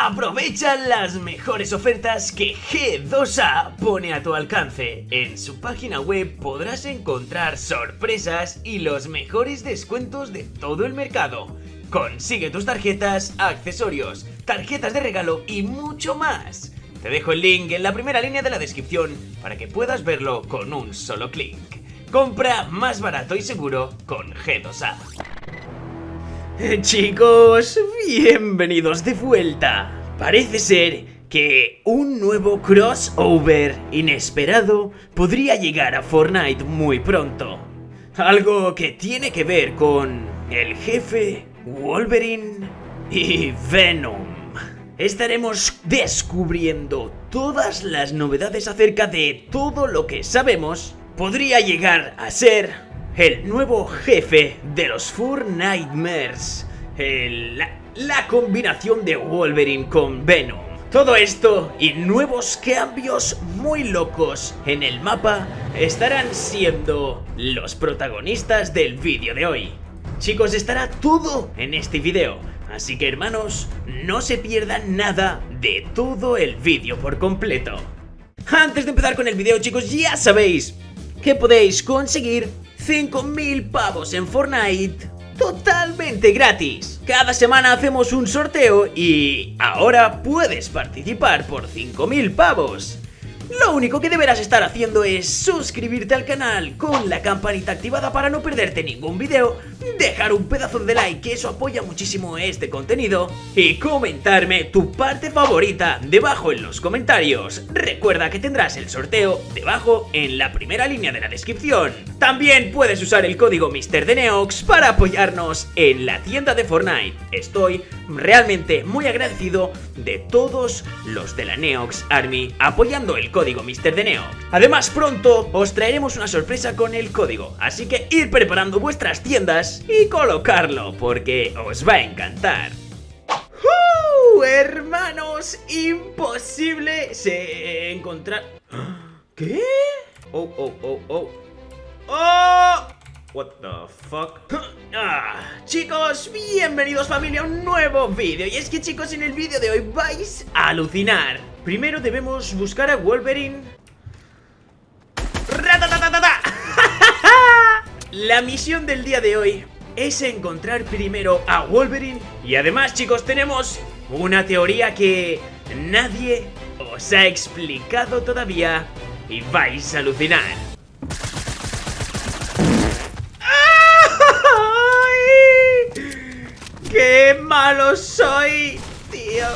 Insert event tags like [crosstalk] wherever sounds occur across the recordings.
Aprovecha las mejores ofertas que G2A pone a tu alcance. En su página web podrás encontrar sorpresas y los mejores descuentos de todo el mercado. Consigue tus tarjetas, accesorios, tarjetas de regalo y mucho más. Te dejo el link en la primera línea de la descripción para que puedas verlo con un solo clic. Compra más barato y seguro con G2A. [laughs] Chicos, bienvenidos de vuelta. Parece ser que un nuevo crossover inesperado podría llegar a Fortnite muy pronto. Algo que tiene que ver con el jefe, Wolverine y Venom. Estaremos descubriendo todas las novedades acerca de todo lo que sabemos podría llegar a ser el nuevo jefe de los Four Nightmares, la, combinación de Wolverine con Venom. Todo esto y nuevos cambios muy locos en el mapa estarán siendo los protagonistas del vídeo de hoy. Chicos, estará todo en este vídeo, así que hermanos, no se pierdan nada de todo el vídeo por completo. Antes de empezar con el vídeo chicos, ya sabéis que podéis conseguir 5.000 pavos en Fortnite totalmente gratis. Cada semana hacemos un sorteo y ahora puedes participar por 5.000 pavos. Lo único que deberás estar haciendo es suscribirte al canal con la campanita activada para no perderte ningún video, dejar un pedazo de like que eso apoya muchísimo este contenido y comentarme tu parte favorita debajo en los comentarios. Recuerda que tendrás el sorteo debajo en la primera línea de la descripción. También puedes usar el código MrDeneox para apoyarnos en la tienda de Fortnite. Estoy realmente muy agradecido de todos los de la Neox Army apoyando el código MrDeneox. Además pronto os traeremos una sorpresa con el código, así que ir preparando vuestras tiendas y colocarlo porque os va a encantar. ¡Uh! Hermanos, imposible se encontrar... ¿Qué? Oh, oh, oh, oh. ¡Oh! What the fuck? Ah, chicos, bienvenidos familia a un nuevo vídeo. Y es que chicos, en el vídeo de hoy vais a alucinar. Primero debemos buscar a Wolverine. [laughs] La misión del día de hoy es encontrar primero a Wolverine. Y además chicos, tenemos una teoría que nadie os ha explicado todavía Y vais a alucinar malo soy, tío!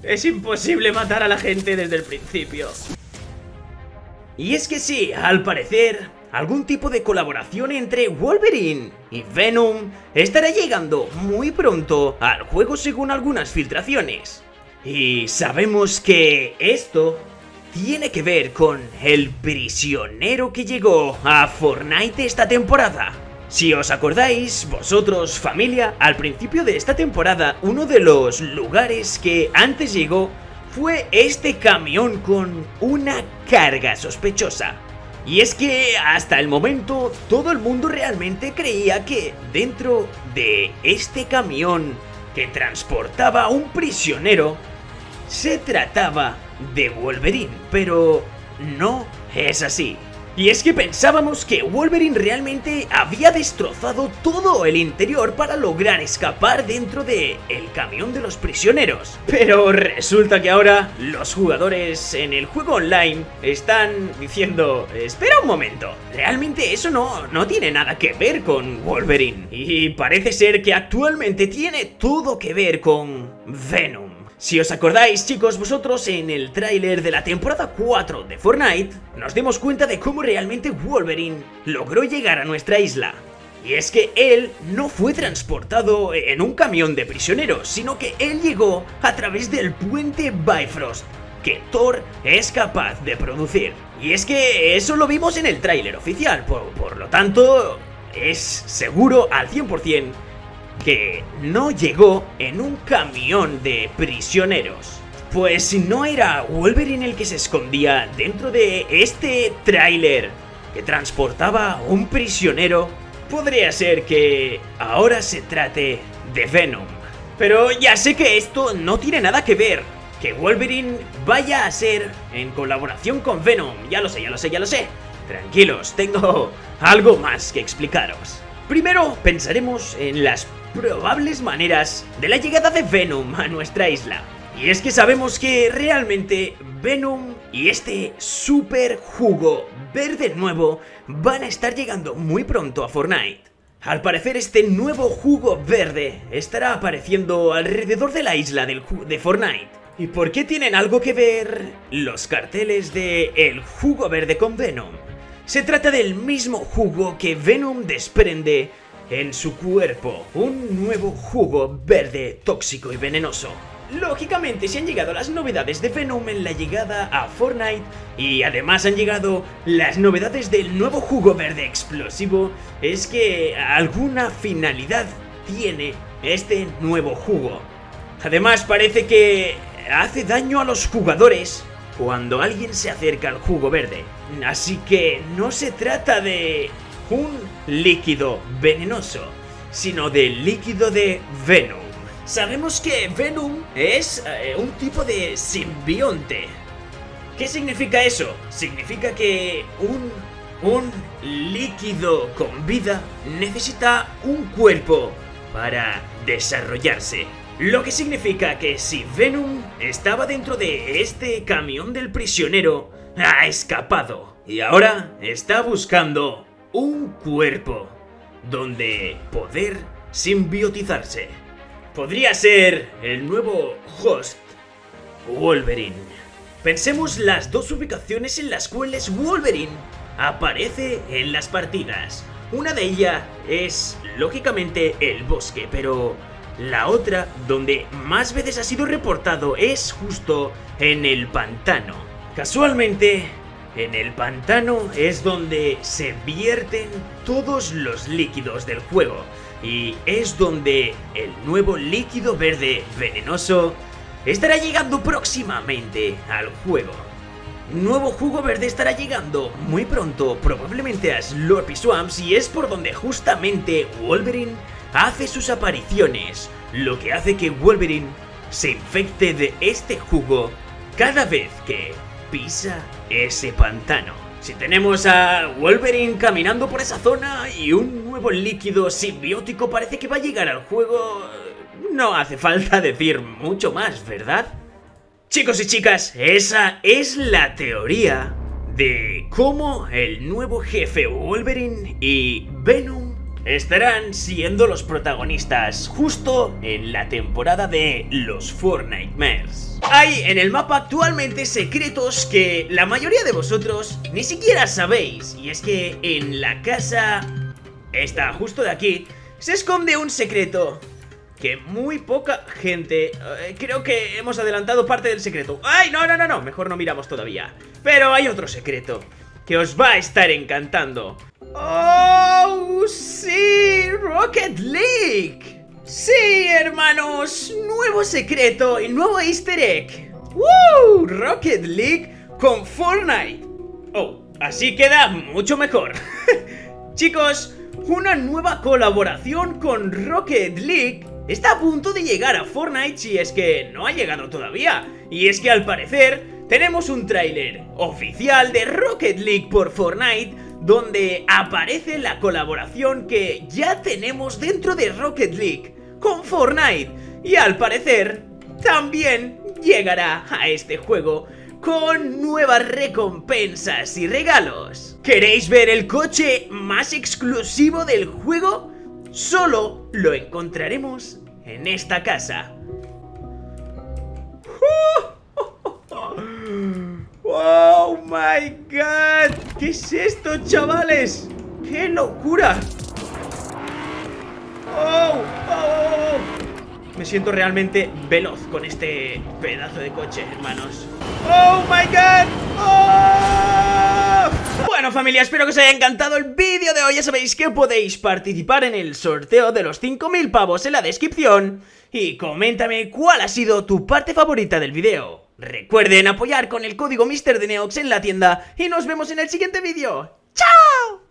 Es imposible matar a la gente desde el principio. Y es que sí, al parecer, algún tipo de colaboración entre Wolverine y Venom estará llegando muy pronto al juego según algunas filtraciones. Y sabemos que esto tiene que ver con el prisionero que llegó a Fortnite esta temporada. Si os acordáis, vosotros, familia, al principio de esta temporada, uno de los lugares que antes llegó fue este camión con una carga sospechosa. Y es que hasta el momento todo el mundo realmente creía que dentro de este camión que transportaba a un prisionero se trataba de Wolverine, pero no es así. Y es que pensábamos que Wolverine realmente había destrozado todo el interior para lograr escapar dentro de el camión de los prisioneros. Pero resulta que ahora los jugadores en el juego online están diciendo, espera un momento, realmente eso no, no tiene nada que ver con Wolverine. Y parece ser que actualmente tiene todo que ver con Venom. Si os acordáis chicos vosotros en el tráiler de la temporada 4 de Fortnite nos dimos cuenta de cómo realmente Wolverine logró llegar a nuestra isla. Y es que él no fue transportado en un camión de prisioneros, sino que él llegó a través del puente Bifrost, que Thor es capaz de producir. Y es que eso lo vimos en el tráiler oficial, por, por lo tanto es seguro al 100% que no llegó en un camión de prisioneros. Pues si no era Wolverine el que se escondía dentro de este tráiler que transportaba un prisionero, podría ser que ahora se trate de Venom. Pero ya sé que esto no tiene nada que ver que Wolverine vaya a ser en colaboración con Venom. Ya lo sé, ya lo sé, ya lo sé. Tranquilos, tengo algo más que explicaros. Primero pensaremos en las probables maneras de la llegada de Venom a nuestra isla. Y es que sabemos que realmente Venom y este super jugo verde nuevo van a estar llegando muy pronto a Fortnite. Al parecer este nuevo jugo verde estará apareciendo alrededor de la isla del de Fortnite. ¿Y por qué tienen algo que ver los carteles de el jugo verde con Venom? Se trata del mismo jugo que Venom desprende en su cuerpo, un nuevo jugo verde tóxico y venenoso. Lógicamente, si han llegado las novedades de Venom en la llegada a Fortnite y además han llegado las novedades del nuevo jugo verde explosivo, es que alguna finalidad tiene este nuevo jugo. Además parece que hace daño a los jugadores cuando alguien se acerca al jugo verde. Así que no se trata de un líquido venenoso, sino de líquido de Venom. Sabemos que Venom es eh, un tipo de simbionte. ¿Qué significa eso? Significa que un, un líquido con vida necesita un cuerpo para desarrollarse. Lo que significa que si Venom estaba dentro de este camión del prisionero, ha escapado y ahora está buscando un cuerpo donde poder simbiotizarse. Podría ser el nuevo host Wolverine. Pensemos las dos ubicaciones en las cuales Wolverine aparece en las partidas. Una de ellas es, lógicamente, el bosque, pero la otra, donde más veces ha sido reportado, es justo en el pantano. Casualmente, en el pantano es donde se vierten todos los líquidos del juego y es donde el nuevo líquido verde venenoso estará llegando próximamente al juego. Nuevo jugo verde estará llegando muy pronto, probablemente a Slurpy Swamps y es por donde justamente Wolverine hace sus apariciones, lo que hace que Wolverine se infecte de este jugo cada vez que pisa ese pantano. Si tenemos a Wolverine caminando por esa zona y un nuevo líquido simbiótico parece que va a llegar al juego... No hace falta decir mucho más, ¿verdad? Chicos y chicas, esa es la teoría de cómo el nuevo jefe Wolverine y Venom estarán siendo los protagonistas justo en la temporada de los Fortnitemares. Hay en el mapa actualmente secretos que la mayoría de vosotros ni siquiera sabéis y es que en la casa, esta justo de aquí, se esconde un secreto que muy poca gente... Eh, creo que hemos adelantado parte del secreto. ¡Ay, no, no, no, no! Mejor no miramos todavía. Pero hay otro secreto que os va a estar encantando. ¡Oh, sí! ¡Rocket League! Sí, hermanos, nuevo secreto y nuevo easter egg. ¡Woo! Rocket League con Fortnite. Oh, así queda mucho mejor. [laughs] Chicos, una nueva colaboración con Rocket League está a punto de llegar a Fortnite si es que no ha llegado todavía. Y es que al parecer tenemos un tráiler oficial de Rocket League por Fortnite donde aparece la colaboración que ya tenemos dentro de Rocket League con Fortnite y al parecer también llegará a este juego con nuevas recompensas y regalos. ¿Queréis ver el coche más exclusivo del juego? Solo lo encontraremos en esta casa. [laughs] ¡Oh my god! ¿Qué es esto, chavales? ¡Qué locura! ¡Oh! oh! Me siento realmente veloz con este pedazo de coche, hermanos. ¡Oh my god! ¡Oh! Bueno familia, espero que os haya encantado el vídeo de hoy Ya sabéis que podéis participar en el sorteo de los 5000 pavos en la descripción Y coméntame cuál ha sido tu parte favorita del vídeo Recuerden apoyar con el código MrDeneox en la tienda y nos vemos en el siguiente vídeo. ¡Chao!